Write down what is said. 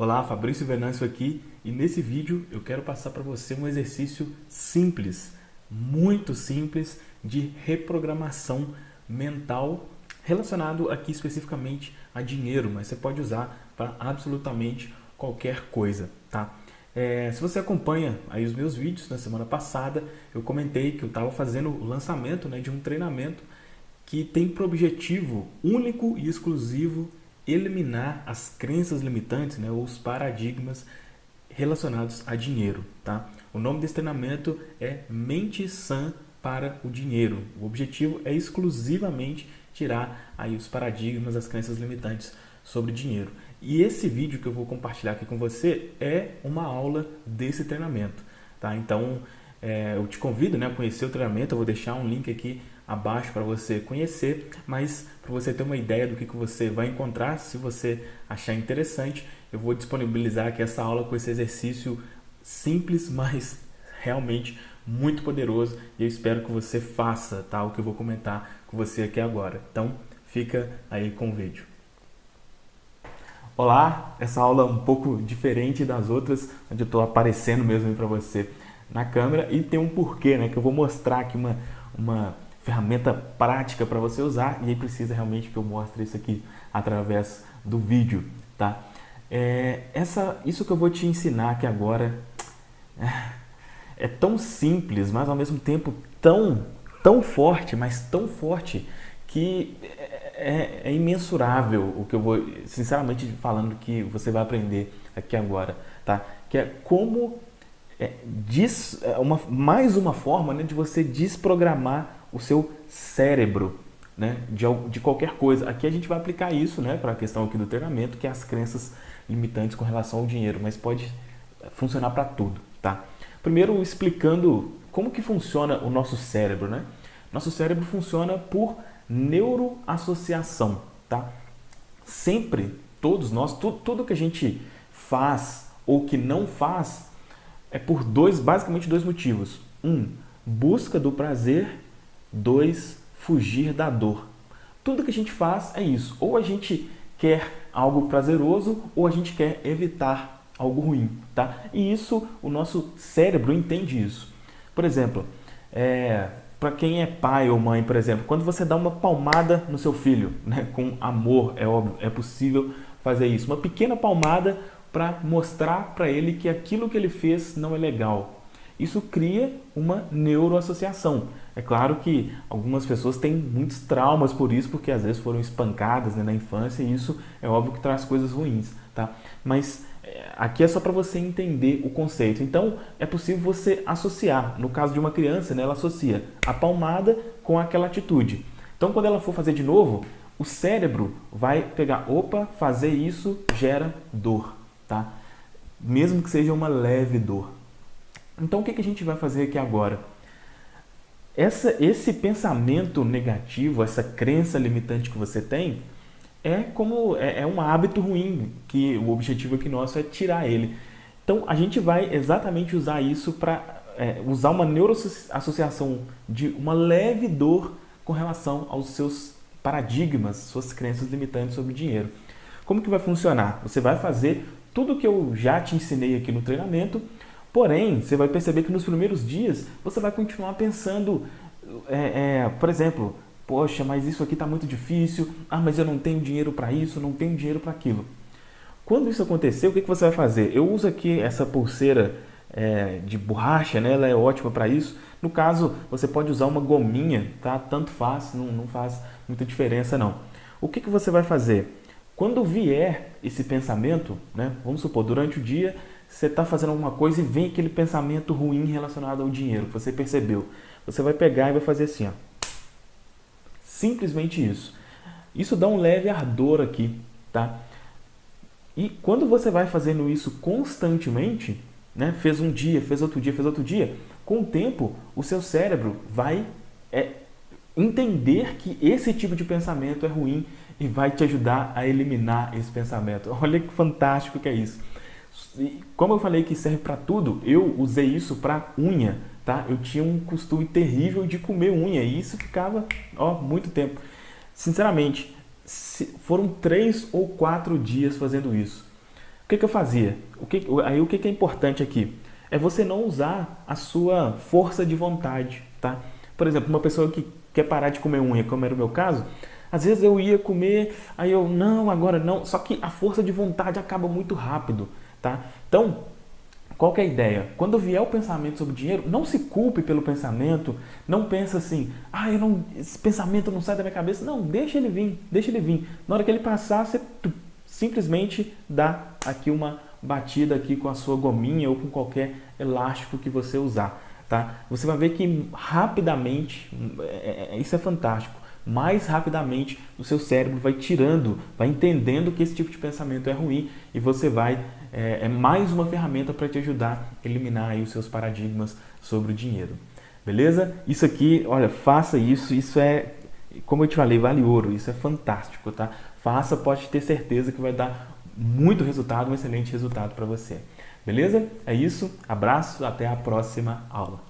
Olá, Fabrício Venâncio aqui e nesse vídeo eu quero passar para você um exercício simples, muito simples de reprogramação mental relacionado aqui especificamente a dinheiro, mas você pode usar para absolutamente qualquer coisa, tá? É, se você acompanha aí os meus vídeos na semana passada, eu comentei que eu estava fazendo o lançamento né, de um treinamento que tem por objetivo único e exclusivo eliminar as crenças limitantes, né, ou os paradigmas relacionados a dinheiro. Tá? O nome desse treinamento é Mente Sã para o Dinheiro. O objetivo é exclusivamente tirar aí os paradigmas, as crenças limitantes sobre dinheiro. E esse vídeo que eu vou compartilhar aqui com você é uma aula desse treinamento. Tá? Então, é, eu te convido né, a conhecer o treinamento, eu vou deixar um link aqui abaixo para você conhecer, mas para você ter uma ideia do que, que você vai encontrar, se você achar interessante, eu vou disponibilizar aqui essa aula com esse exercício simples, mas realmente muito poderoso e eu espero que você faça tá, o que eu vou comentar com você aqui agora. Então, fica aí com o vídeo. Olá, essa aula é um pouco diferente das outras, onde eu estou aparecendo mesmo para você na câmera e tem um porquê, né, que eu vou mostrar aqui uma, uma ferramenta prática para você usar e aí precisa realmente que eu mostre isso aqui através do vídeo, tá? É, essa, isso que eu vou te ensinar aqui agora é, é tão simples, mas ao mesmo tempo tão, tão forte, mas tão forte que é, é, é imensurável o que eu vou, sinceramente falando, que você vai aprender aqui agora, tá? Que é como é, diz, é uma, mais uma forma né, de você desprogramar o seu cérebro né, de, de qualquer coisa. Aqui a gente vai aplicar isso né, para a questão aqui do treinamento, que é as crenças limitantes com relação ao dinheiro, mas pode funcionar para tudo. Tá? Primeiro explicando como que funciona o nosso cérebro. Né? Nosso cérebro funciona por neuroassociação. Tá? Sempre, todos nós, tu, tudo que a gente faz ou que não faz é por dois, basicamente dois motivos. Um, busca do prazer 2. Fugir da dor. Tudo que a gente faz é isso. Ou a gente quer algo prazeroso ou a gente quer evitar algo ruim. Tá? E isso, o nosso cérebro entende isso. Por exemplo, é, para quem é pai ou mãe, por exemplo, quando você dá uma palmada no seu filho, né, com amor, é óbvio, é possível fazer isso. Uma pequena palmada para mostrar para ele que aquilo que ele fez não é legal, isso cria uma neuroassociação. É claro que algumas pessoas têm muitos traumas por isso, porque às vezes foram espancadas né, na infância e isso é óbvio que traz coisas ruins, tá? Mas é, aqui é só para você entender o conceito. Então, é possível você associar. No caso de uma criança, né, ela associa a palmada com aquela atitude. Então, quando ela for fazer de novo, o cérebro vai pegar, opa, fazer isso gera dor, tá? Mesmo que seja uma leve dor. Então, o que, que a gente vai fazer aqui agora? Essa, esse pensamento negativo, essa crença limitante que você tem, é como é, é um hábito ruim, que o objetivo aqui nosso é tirar ele. Então, a gente vai exatamente usar isso para é, usar uma neuroassociação de uma leve dor com relação aos seus paradigmas, suas crenças limitantes sobre dinheiro. Como que vai funcionar? Você vai fazer tudo que eu já te ensinei aqui no treinamento, Porém, você vai perceber que nos primeiros dias você vai continuar pensando, é, é, por exemplo, poxa, mas isso aqui está muito difícil, ah, mas eu não tenho dinheiro para isso, não tenho dinheiro para aquilo. Quando isso acontecer, o que, que você vai fazer? Eu uso aqui essa pulseira é, de borracha, né? ela é ótima para isso. No caso, você pode usar uma gominha, tá? tanto faz, não, não faz muita diferença não. O que, que você vai fazer? Quando vier esse pensamento, né? vamos supor, durante o dia você está fazendo alguma coisa e vem aquele pensamento ruim relacionado ao dinheiro que você percebeu. Você vai pegar e vai fazer assim, ó. Simplesmente isso. Isso dá um leve ardor aqui, tá? E quando você vai fazendo isso constantemente, né? Fez um dia, fez outro dia, fez outro dia, com o tempo o seu cérebro vai é, entender que esse tipo de pensamento é ruim e vai te ajudar a eliminar esse pensamento. Olha que fantástico que é isso. Como eu falei que serve para tudo, eu usei isso para unha, tá? Eu tinha um costume terrível de comer unha e isso ficava, ó, muito tempo. Sinceramente, foram três ou quatro dias fazendo isso. que, que eu fazia? O que, aí o que, que é importante aqui? É você não usar a sua força de vontade, tá? Por exemplo, uma pessoa que quer parar de comer unha, como era o meu caso, às vezes eu ia comer, aí eu, não, agora não. Só que a força de vontade acaba muito rápido, tá? Então, qual é a ideia? Quando vier o pensamento sobre dinheiro, não se culpe pelo pensamento, não pensa assim, ah, eu não, esse pensamento não sai da minha cabeça. Não, deixa ele vir, deixa ele vir. Na hora que ele passar, você simplesmente dá aqui uma batida aqui com a sua gominha ou com qualquer elástico que você usar, tá? Você vai ver que rapidamente, é, é, isso é fantástico, mais rapidamente o seu cérebro vai tirando, vai entendendo que esse tipo de pensamento é ruim e você vai, é, é mais uma ferramenta para te ajudar a eliminar aí os seus paradigmas sobre o dinheiro. Beleza? Isso aqui, olha, faça isso, isso é, como eu te falei, vale ouro, isso é fantástico, tá? Faça, pode ter certeza que vai dar muito resultado, um excelente resultado para você. Beleza? É isso, abraço, até a próxima aula.